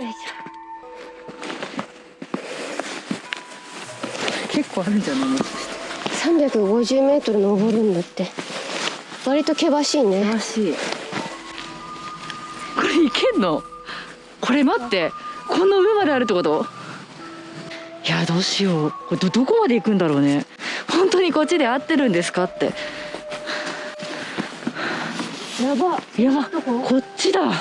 よいしょ。結構あるんじゃないもしかして350メートル登るんだって。割と険しいね。険しい。これいけんの？これ待って。この上まであるってこと？いやどうしよう。これどどこまで行くんだろうね。本当にこっちで合ってるんですかって。やば。やば。どこ？こっちだ。どっ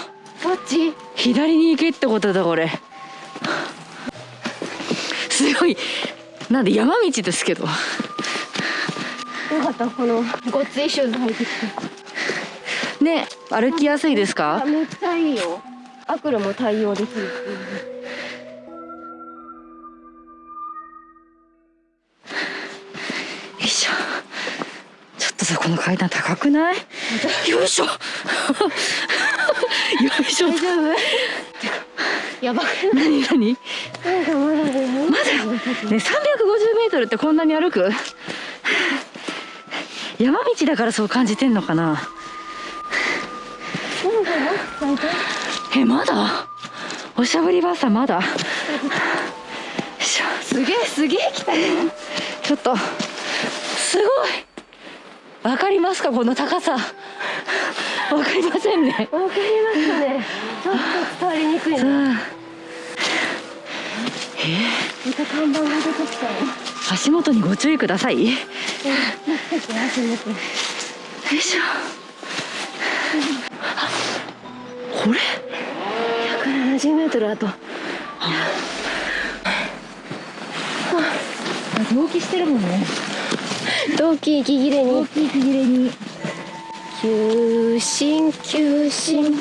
ち？左に行けってことだこれ。すごい。なんで山道ですけど。よかったこのごっついシューズ履いてきて。ね歩きやすいですあかめっちゃいいよ。アクロも対応できる。よいしょ。ちょっとさこの階段高くない？よいしょよいしょ大丈夫？やばく何何ないなんかまだねまだね350メートルってこんなに歩く？山道だからそう感じてんのかな？えまだ？おしゃぶりばあさんまだ？すげえすげえ来たね。ちょっとすごいわかりますかこの高さ。わかりませんね。わかりますかね。ちょっと伝わりにくいさねあまた看板が出てきたよ。足元にご注意ください。よいしょ。あこれ？170メートルあと。同期してるもんね 動機息切れに。期息切れに。急進急進。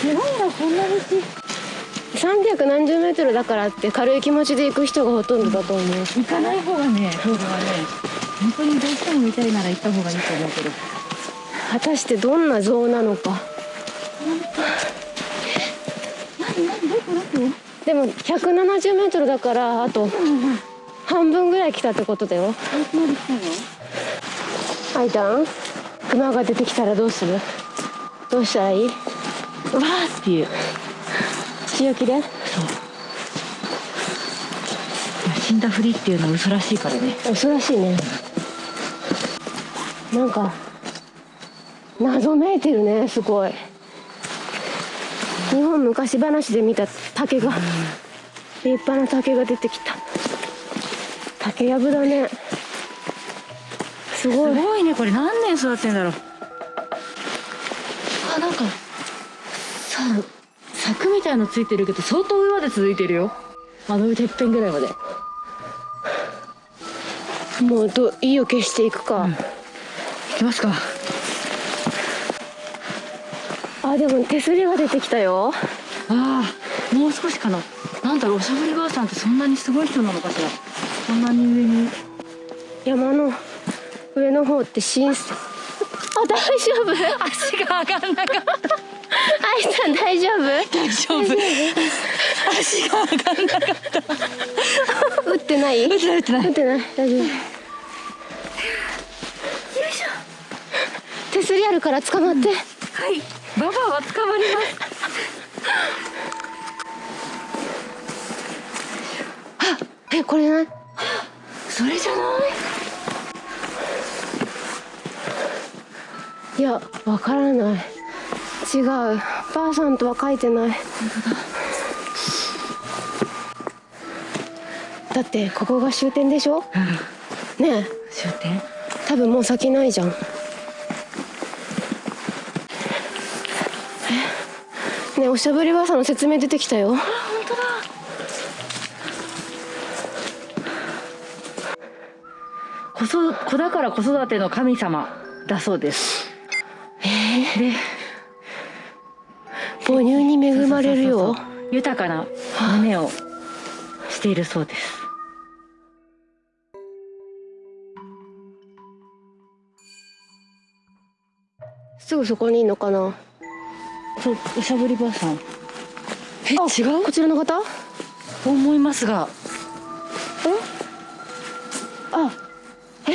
すごいなこんな道300何十メートルだからって軽い気持ちで行く人がほとんどだと思う。行かない方がねそれはね本当にどうしても見たいなら行った方がいいと思うけど。果たしてどんな像なのかでも170メートルだからあと半分ぐらい来たってことだよ。アイタン熊が出てきたらどうする？どうしたらいい？わーっていう。強気で？死んだふりっていうのは嘘らしいからね。恐ろしいね。なんか謎めいてるねすごい日本昔話で見た竹が立派な竹が出てきた。竹やぶだね。すすごい。ごいねこれ。何年育ってんだろう。あなんかさ柵みたいのついてるけど相当上まで続いてるよ。あのてっぺんぐらいまで。もうど意を消していくか、行きますかあでも手すりが出てきたよ。ああもう少しかな。なんだろうおしゃぶりばあさんってそんなにすごい人なのかしら。そんなに上に。山の上の方って浸水 あ大丈夫？足が上がんなかった。アイさん大丈夫？大丈夫。足が上がんなかった。打ってない？打ってない打ってない。打ってない？大丈夫。よいしょ。手すりあるから捕まって、はいババアは捕まります。えこれない？それじゃない？いやわからない。違う。ばあさんとは書いてない。だってここが終点でしょ？うん。ねえ。終点？多分もう先ないじゃんね。えおしゃぶりばあさんの説明出てきたよ。本当だ。子そ子だから子育ての神様だそうです。で母乳に恵まれるよ。そうそうそうそう。豊かな胸をしているそうです。すぐそこにいんのかな？そうおしゃぶりばあさん。えあ違う？こちらの方？と思いますが。あえ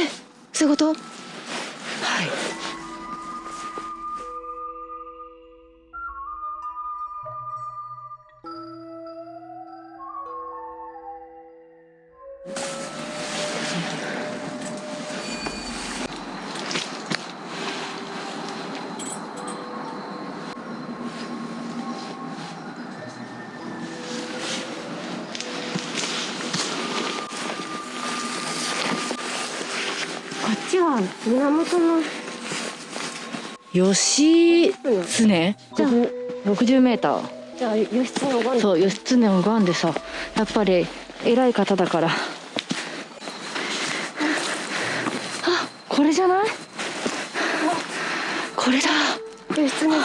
そういうこと？ちは源の。義経じゃあ。60メーター。じゃあ義経の番。そう義経の番でさ。やっぱり偉い方だから。あこれじゃない？これだ。義経像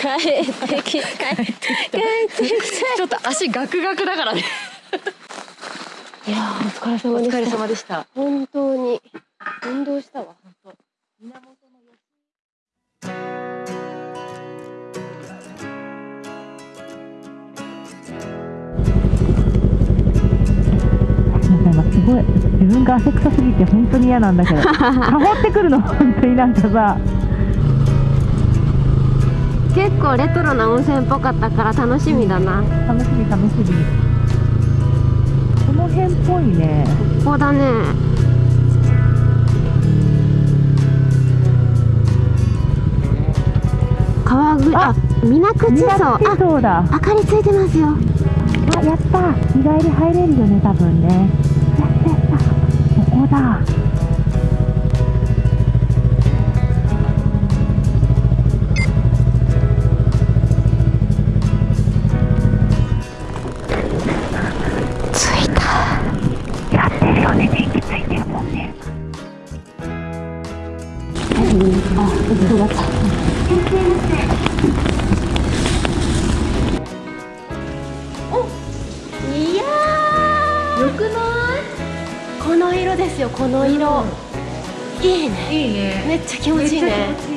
帰ってき帰ってきちょっと足ガクガクだからね。いやーお疲れ様お疲れでした様でした。本当に。運動したわなんかすごい自分が汗臭すぎて本当に嫌なんだけど。かほってくるの本当になんかさ結構レトロな温泉っぽかったから楽しみだな。楽しみ楽しみ。この辺っぽいね。ここだね。川ぐああ水口見荘。あそうだ。明かりついてますよ。あやった。日帰り入れるよね多分ね。やったやった。ここだいやよくないこの色ですよこの色、いいねいいねめっちゃ気持ちいいね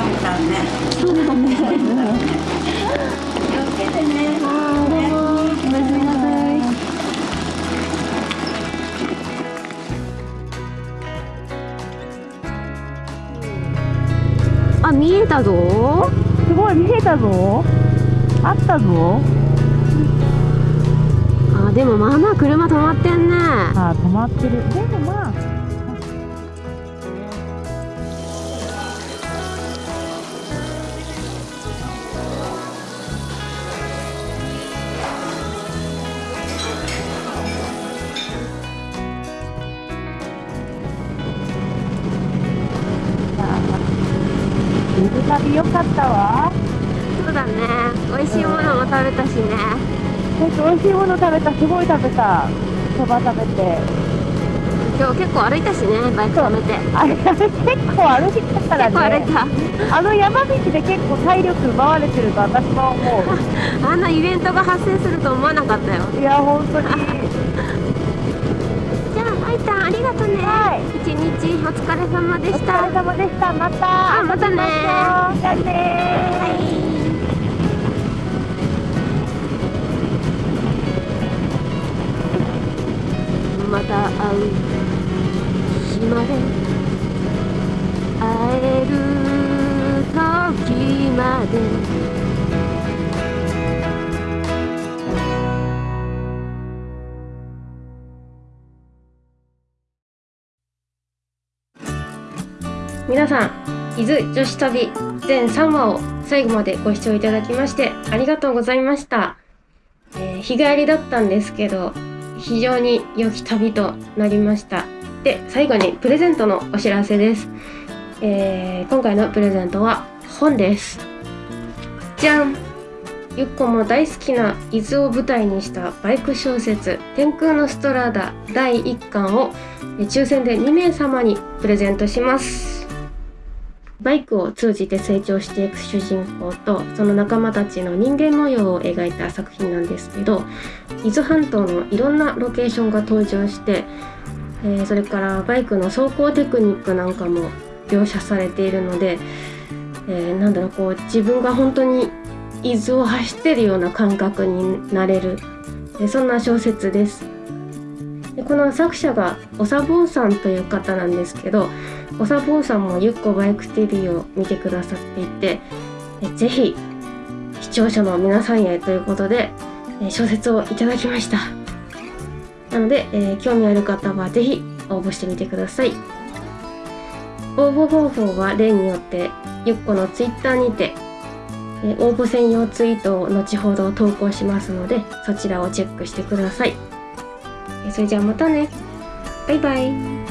ちいいあ見えたぞ。すごい見えたぞ。あったぞあでもまあまあ車止まってんね。あ止まってる。でもまあ水旅よかったわ。そうだね。美味しいものも食べたしね。私美味しいもの食べた。すごい食べた。そば食べて。今日結構歩いたしねバイク止めて。あれ結構歩いたからね。た。あの山道で結構体力奪われてると私は思 あんなイベントが発生すると思わなかったよ。ういや本当にじゃありがとね。はい。一日お疲れ様でおした。疲れ様でした。また。あまたね。じゃあねまた会う。日まで会える時まで皆さん伊豆女子旅全3話を最後までご視聴いただきましてありがとうございました、えー日帰りだったんですけど非常に良き旅となりました。で最後にプレゼントのお知らせです、えー今回のプレゼントは本です。じゃん。ゆっこも大好きな伊豆を舞台にしたバイク小説「天空のストラーダ」第1巻をえ抽選で2名様にプレゼントします。バイクを通じて成長していく主人公とその仲間たちの人間模様を描いた作品なんですけど伊豆半島のいろんなロケーションが登場してえーそれからバイクの走行テクニックなんかも描写されているので、えーなんだろうこう自分が本当に伊豆を走ってるような感覚になれる、えーそんな小説です。でこの作者がおさぼうさんという方なんですけどおさぼうさんもゆっこバイク TV を見てくださっていてえぜひ視聴者の皆さんへということで小説をいただきました。なので、えー興味ある方はぜひ応募してみてください。応募方法は例によってゆっこのツイッターにて応募専用ツイートを後ほど投稿しますのでそちらをチェックしてください。それじゃあまたね。バイバイ。